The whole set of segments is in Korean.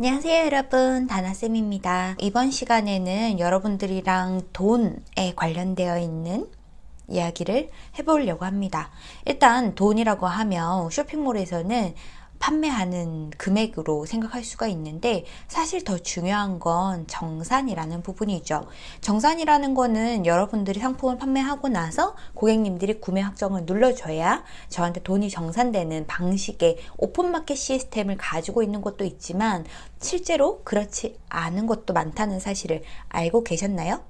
안녕하세요 여러분. 다나쌤입니다. 이번 시간에는 여러분들이랑 돈에 관련되어 있는 이야기를 해보려고 합니다. 일단 돈이라고 하면 쇼핑몰에서는 판매하는 금액으로 생각할 수가 있는데 사실 더 중요한 건 정산이라는 부분이죠. 정산이라는 거는 여러분들이 상품을 판매하고 나서 고객님들이 구매 확정을 눌러줘야 저한테 돈이 정산되는 방식의 오픈마켓 시스템을 가지고 있는 것도 있지만 실제로 그렇지 않은 것도 많다는 사실을 알고 계셨나요?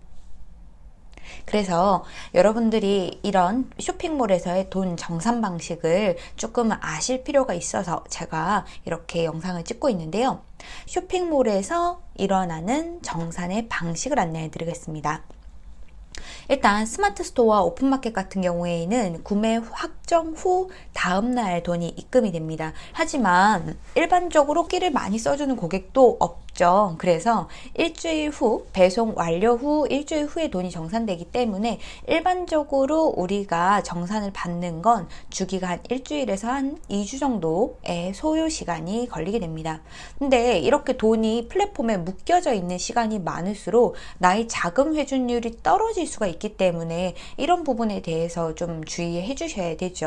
그래서 여러분들이 이런 쇼핑몰에서의 돈 정산 방식을 조금 아실 필요가 있어서 제가 이렇게 영상을 찍고 있는데요. 쇼핑몰에서 일어나는 정산의 방식을 안내해 드리겠습니다. 일단 스마트 스토어와 오픈마켓 같은 경우에는 구매 확 정 후 다음날 돈이 입금이 됩니다. 하지만 일반적으로 끼를 많이 써주는 고객도 없죠. 그래서 일주일 후 배송 완료 후 일주일 후에 돈이 정산되기 때문에 일반적으로 우리가 정산을 받는 건 주기가 한 일주일에서 한 2주 정도의 소요 시간이 걸리게 됩니다. 근데 이렇게 돈이 플랫폼에 묶여져 있는 시간이 많을수록 나의 자금 회전율이 떨어질 수가 있기 때문에 이런 부분에 대해서 좀 주의해 주셔야 되죠.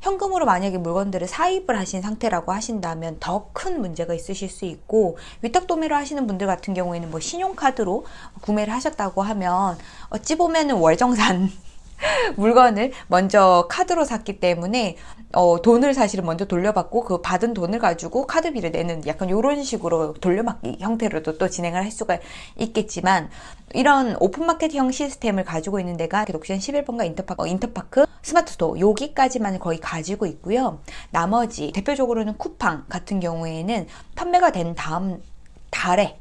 현금으로 만약에 물건들을 사입을 하신 상태라고 하신다면 더 큰 문제가 있으실 수 있고 위탁 도매를 하시는 분들 같은 경우에는 뭐 신용카드로 구매를 하셨다고 하면 어찌 보면은 월정산 물건을 먼저 카드로 샀기 때문에 어, 돈을 사실은 먼저 돌려받고 그 받은 돈을 가지고 카드비를 내는 약간 이런 식으로 돌려받기 형태로도 또 진행을 할 수가 있겠지만 이런 오픈마켓형 시스템을 가지고 있는 데가 옥션 11번가 인터파크, 어, 인터파크 스마트스토어 여기까지만 거의 가지고 있고요. 나머지 대표적으로는 쿠팡 같은 경우에는 판매가 된 다음 달에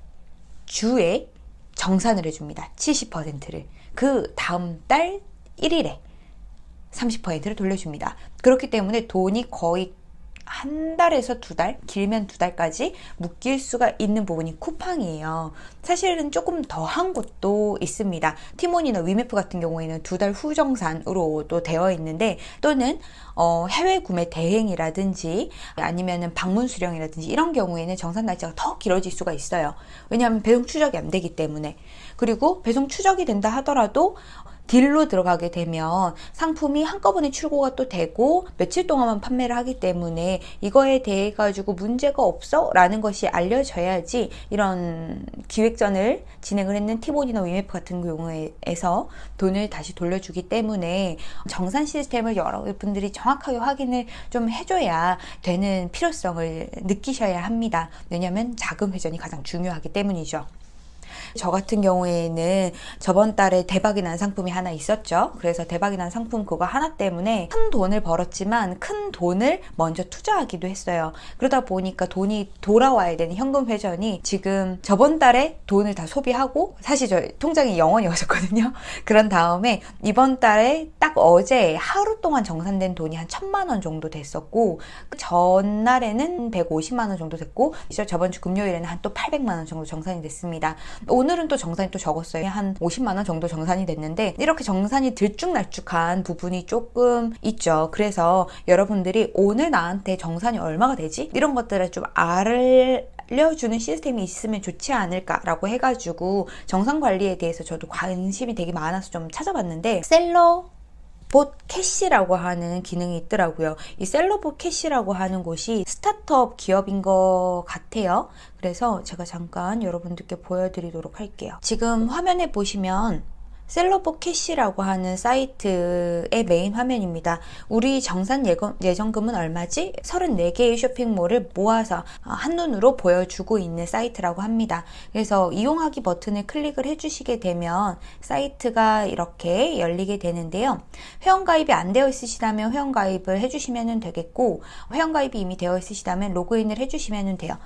주에 정산을 해줍니다. 70%를. 그 다음 달 1일에 30%를 돌려줍니다. 그렇기 때문에 돈이 거의 한 달에서 두 달, 길면 두 달까지 묶일 수가 있는 부분이 쿠팡이에요. 사실은 조금 더 한 곳도 있습니다. 티몬이나 위메프 같은 경우에는 두 달 후 정산으로 또 되어 있는데 또는 어, 해외 구매 대행이라든지 아니면은 방문 수령이라든지 이런 경우에는 정산 날짜가 더 길어질 수가 있어요. 왜냐하면 배송 추적이 안 되기 때문에 그리고 배송 추적이 된다 하더라도 딜로 들어가게 되면 상품이 한꺼번에 출고가 또 되고 며칠 동안만 판매를 하기 때문에 이거에 대해 가지고 문제가 없어 라는 것이 알려져야지 이런 기획전을 진행을 했는 티본이나 위메프 같은 경우에서 돈을 다시 돌려주기 때문에 정산 시스템을 여러분들이 정확하게 확인을 좀 해줘야 되는 필요성을 느끼셔야 합니다. 왜냐하면 자금 회전이 가장 중요하기 때문이죠. 저 같은 경우에는 저번 달에 대박이 난 상품이 하나 있었죠. 그래서 대박이 난 상품 그거 하나 때문에 큰 돈을 벌었지만 큰 돈을 먼저 투자하기도 했어요. 그러다 보니까 돈이 돌아와야 되는 현금 회전이 지금 저번 달에 돈을 다 소비하고 사실 저 통장이 영원이었었거든요. 그런 다음에 이번 달에 딱 어제 하루 동안 정산된 돈이 한 천만 원 정도 됐었고 그 전날에는 150만 원 정도 됐고 저번 주 금요일에는 한 또 800만 원 정도 정산이 됐습니다. 오늘은 또 정산이 또 적었어요. 한 50만 원 정도 정산이 됐는데 이렇게 정산이 들쭉날쭉한 부분이 조금 있죠. 그래서 여러분들이 오늘 나한테 정산이 얼마가 되지? 이런 것들을 좀 알려주는 시스템이 있으면 좋지 않을까라고 해가지고 정산 관리에 대해서 저도 관심이 되게 많아서 좀 찾아봤는데 셀러 봇 캐시라고 하는 기능이 있더라고요. 이 셀러봇 캐시라고 하는 곳이 스타트업 기업인 것 같아요. 그래서 제가 잠깐 여러분들께 보여드리도록 할게요. 지금 화면에 보시면 셀러봇 캐시라고 하는 사이트의 메인 화면입니다. 우리 정산 예정금은 얼마지? 34개의 쇼핑몰을 모아서 어, 한눈으로 보여주고 있는 사이트라고 합니다. 그래서 이용하기 버튼을 클릭을 해주시게 되면 사이트가 이렇게 열리게 되는데요. 회원가입이 안 되어 있으시다면 회원가입을 해주시면 되겠고 회원가입이 이미 되어 있으시다면 로그인을 해주시면 돼요.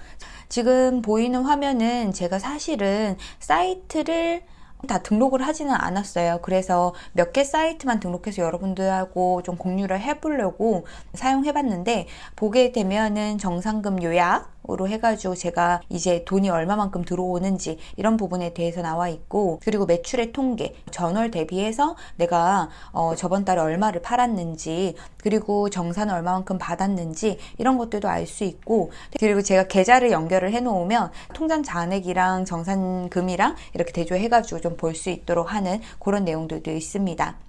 지금 보이는 화면은 제가 사실은 사이트를 다 등록을 하지는 않았어요. 그래서 몇 개 사이트만 등록해서 여러분들하고 좀 공유를 해보려고 사용해봤는데 보게 되면은 정상금 요약 으로 해가지고 제가 이제 돈이 얼마만큼 들어오는지 이런 부분에 대해서 나와 있고 그리고 매출의 통계 전월 대비해서 내가 어 저번 달에 얼마를 팔았는지 그리고 정산을 얼마만큼 받았는지 이런 것들도 알 수 있고 그리고 제가 계좌를 연결을 해 놓으면 통장 잔액이랑 정산금이랑 이렇게 대조해 가지고 좀 볼 수 있도록 하는 그런 내용들도 있습니다.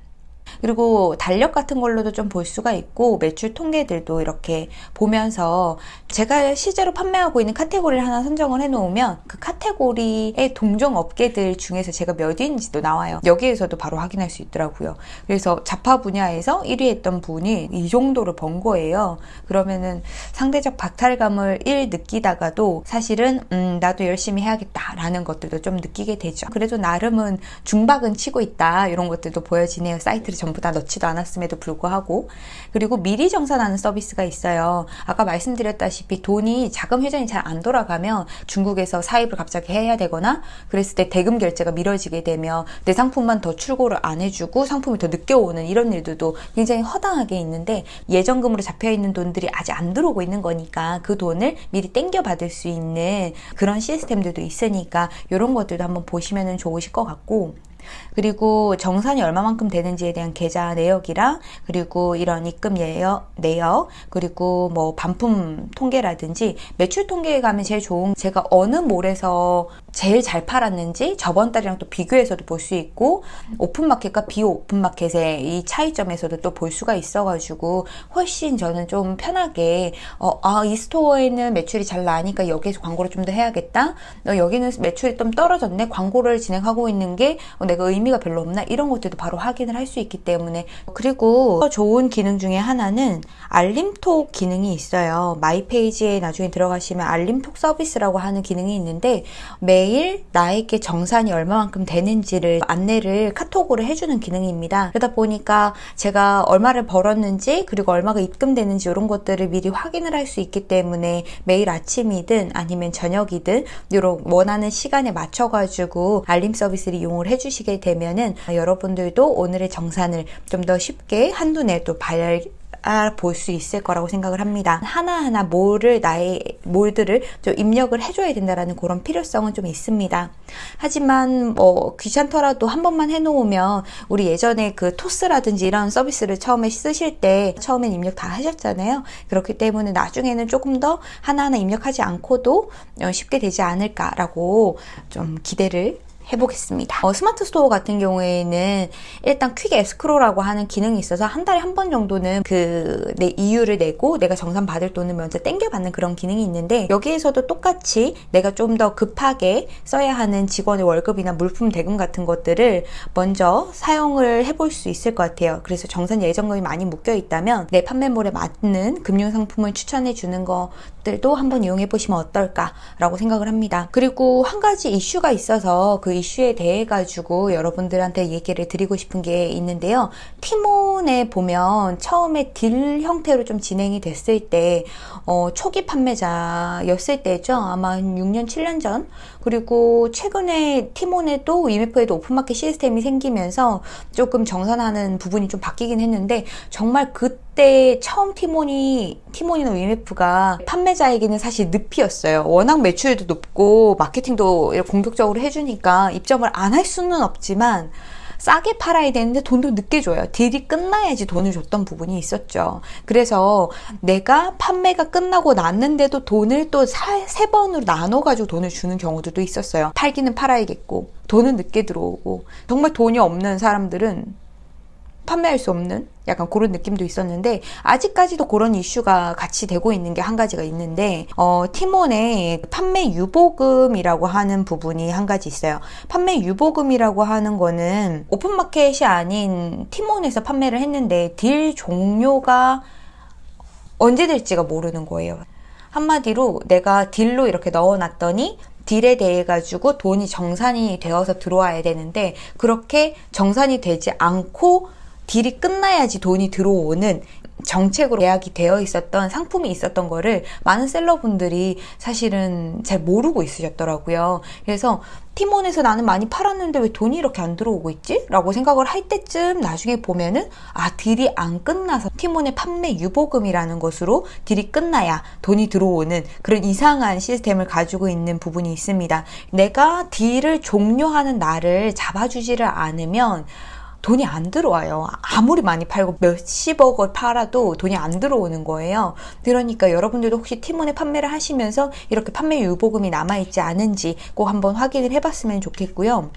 그리고 달력 같은 걸로도 좀 볼 수가 있고 매출 통계들도 이렇게 보면서 제가 실제로 판매하고 있는 카테고리를 하나 선정을 해 놓으면 그 카테고리의 동종 업계들 중에서 제가 몇 위인지도 나와요. 여기에서도 바로 확인할 수 있더라고요. 그래서 자파 분야에서 1위 했던 분이 이 정도를 번 거예요. 그러면은 상대적 박탈감을 1 느끼다가도 사실은 음 나도 열심히 해야겠다 라는 것들도 좀 느끼게 되죠. 그래도 나름은 중박은 치고 있다 이런 것들도 보여지네요 사이트를 전부 다 넣지도 않았음에도 불구하고 그리고 미리 정산하는 서비스가 있어요. 아까 말씀드렸다시피 돈이 자금 회전이 잘 안 돌아가면 중국에서 사입을 갑자기 해야 되거나 그랬을 때 대금 결제가 미뤄지게 되면 내 상품만 더 출고를 안 해주고 상품이 더 늦게 오는 이런 일들도 굉장히 허당하게 있는데 예정금으로 잡혀 있는 돈들이 아직 안 들어오고 있는 거니까 그 돈을 미리 땡겨 받을 수 있는 그런 시스템들도 있으니까 이런 것들도 한번 보시면 좋으실 것 같고 그리고 정산이 얼마만큼 되는지에 대한 계좌 내역이랑 그리고 이런 입금 내역, 내역 그리고 뭐 반품 통계라든지 매출 통계에 가면 제일 좋은 제가 어느 몰에서 제일 잘 팔았는지 저번 달이랑 또 비교해서도 볼 수 있고 오픈마켓과 비오픈마켓의 이 차이점에서도 또 볼 수가 있어가지고 훨씬 저는 좀 편하게 어, 아, 이 스토어에는 매출이 잘 나니까 여기에서 광고를 좀 더 해야겠다. 어, 여기는 매출이 좀 떨어졌네. 광고를 진행하고 있는 게 어, 내가 의미가 별로 없나? 이런 것들도 바로 확인을 할 수 있기 때문에. 그리고 좋은 기능 중에 하나는 알림톡 기능이 있어요. 마이 페이지에 나중에 들어가시면 알림톡 서비스라고 하는 기능이 있는데 매일 나에게 정산이 얼마만큼 되는지를 안내를 카톡으로 해주는 기능입니다. 그러다 보니까 제가 얼마를 벌었는지 그리고 얼마가 입금되는지 이런 것들을 미리 확인을 할 수 있기 때문에 매일 아침이든 아니면 저녁이든 이런 원하는 시간에 맞춰 가지고 알림 서비스를 이용을 해주시게 되면은 여러분들도 오늘의 정산을 좀 더 쉽게 한눈에 또 발, 볼 수 있을 거라고 생각을 합니다. 하나하나 몰을 나의 몰들을 좀 입력을 해줘야 된다라는 그런 필요성은 좀 있습니다. 하지만 뭐 귀찮더라도 한 번만 해놓으면 우리 예전에 그 토스라든지 이런 서비스를 처음에 쓰실 때 처음엔 입력 다 하셨잖아요. 그렇기 때문에 나중에는 조금 더 하나하나 입력하지 않고도 쉽게 되지 않을까라고 좀 기대를 해보겠습니다. 어, 스마트 스토어 같은 경우에는 일단 Quick Escrow라고 하는 기능이 있어서 한 달에 한 번 정도는 그 내 이율을 내고 내가 정산 받을 돈을 먼저 땡겨받는 그런 기능이 있는데 여기에서도 똑같이 내가 좀 더 급하게 써야 하는 직원의 월급이나 물품 대금 같은 것들을 먼저 사용을 해볼 수 있을 것 같아요. 그래서 정산 예정금이 많이 묶여 있다면 내 판매몰에 맞는 금융상품을 추천해 주는 것들도 한번 이용해 보시면 어떨까라고 생각을 합니다. 그리고 한 가지 이슈가 있어서 그 이슈에 대해 가지고 여러분들한테 얘기를 드리고 싶은 게 있는데요. 티몬에 보면 처음에 딜 형태로 좀 진행이 됐을 때 어, 초기 판매자였을 때죠. 아마 6년 7년 전 그리고 최근에 티몬에도 이메프에도 오픈마켓 시스템이 생기면서 조금 정산하는 부분이 좀 바뀌긴 했는데 정말 그 때 처음 티몬이 티몬이나 위메프가 판매자에게는 사실 늪이었어요 워낙 매출도 높고 마케팅도 공격적으로 해주니까 입점을 안 할 수는 없지만 싸게 팔아야 되는데 돈도 늦게 줘요. 딜이 끝나야지 돈을 줬던 부분이 있었죠. 그래서 내가 판매가 끝나고 났는데도 돈을 또 세 번으로 나눠 가지고 돈을 주는 경우도 있었어요. 팔기는 팔아야겠고 돈은 늦게 들어오고 정말 돈이 없는 사람들은 판매할 수 없는 약간 그런 느낌도 있었는데 아직까지도 그런 이슈가 같이 되고 있는 게 한 가지가 있는데 어, 티몬의 판매 유보금이라고 하는 부분이 한 가지 있어요. 판매 유보금이라고 하는 거는 오픈마켓이 아닌 티몬에서 판매를 했는데 딜 종료가 언제 될지가 모르는 거예요. 한마디로 내가 딜로 이렇게 넣어놨더니 딜에 대해 가지고 돈이 정산이 되어서 들어와야 되는데 그렇게 정산이 되지 않고 딜이 끝나야지 돈이 들어오는 정책으로 예약이 되어 있었던 상품이 있었던 거를 많은 셀러분들이 사실은 잘 모르고 있으셨더라고요. 그래서 티몬에서 나는 많이 팔았는데 왜 돈이 이렇게 안 들어오고 있지? 라고 생각을 할 때쯤 나중에 보면은 아 딜이 안 끝나서 티몬의 판매 유보금이라는 것으로 딜이 끝나야 돈이 들어오는 그런 이상한 시스템을 가지고 있는 부분이 있습니다. 내가 딜을 종료하는 날을 잡아주지를 않으면 돈이 안 들어와요. 아무리 많이 팔고 몇십억을 팔아도 돈이 안 들어오는 거예요. 그러니까 여러분들도 혹시 티몬에 판매를 하시면서 이렇게 판매 유보금이 남아있지 않은지 꼭 한번 확인을 해봤으면 좋겠고요.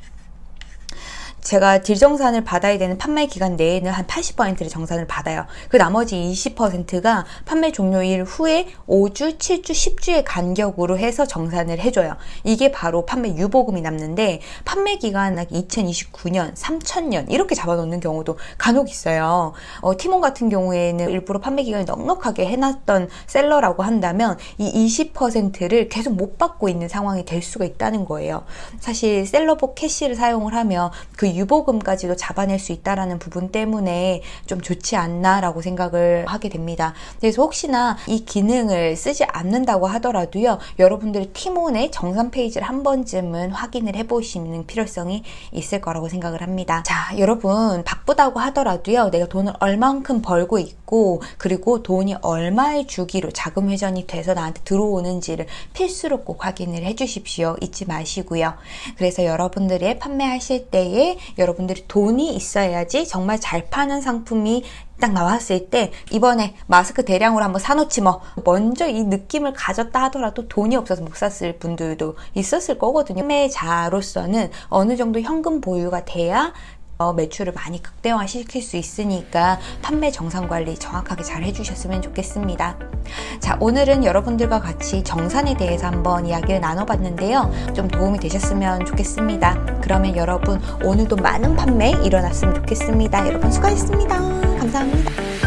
제가 딜 정산을 받아야 되는 판매 기간 내에는 한 80%를 정산을 받아요. 그 나머지 20%가 판매 종료일 후에 5주, 7주, 10주의 간격으로 해서 정산을 해줘요. 이게 바로 판매 유보금이 남는데 판매 기간 2029년, 3000년 이렇게 잡아놓는 경우도 간혹 있어요. 어, 티몬 같은 경우에는 일부러 판매 기간을 넉넉하게 해놨던 셀러라고 한다면 이 20%를 계속 못 받고 있는 상황이 될 수가 있다는 거예요. 사실 셀러복 캐시를 사용을 하면 그 유보금까지도 잡아낼 수 있다라는 부분 때문에 좀 좋지 않나라고 생각을 하게 됩니다. 그래서 혹시나 이 기능을 쓰지 않는다고 하더라도요, 여러분들이 티몬의 정산 페이지를 한 번쯤은 확인을 해보시는 필요성이 있을 거라고 생각을 합니다. 자, 여러분 바쁘다고 하더라도요, 내가 돈을 얼만큼 벌고 있고 그리고 돈이 얼마의 주기로 자금 회전이 돼서 나한테 들어오는지를 필수로 꼭 확인을 해주십시오. 잊지 마시고요. 그래서 여러분들이 판매하실 때에 여러분들이 돈이 있어야지 정말 잘 파는 상품이 딱 나왔을 때 이번에 마스크 대량으로 한번 사놓지 뭐. 먼저 이 느낌을 가졌다 하더라도 돈이 없어서 못 샀을 분들도 있었을 거거든요. 판매자로서는 어느 정도 현금 보유가 돼야 어, 매출을 많이 극대화시킬 수 있으니까 판매 정산 관리 정확하게 잘 해주셨으면 좋겠습니다. 자, 오늘은 여러분들과 같이 정산에 대해서 한번 이야기를 나눠봤는데요. 좀 도움이 되셨으면 좋겠습니다. 그러면 여러분 오늘도 많은 판매 일어났으면 좋겠습니다. 여러분 수고하셨습니다. 감사합니다.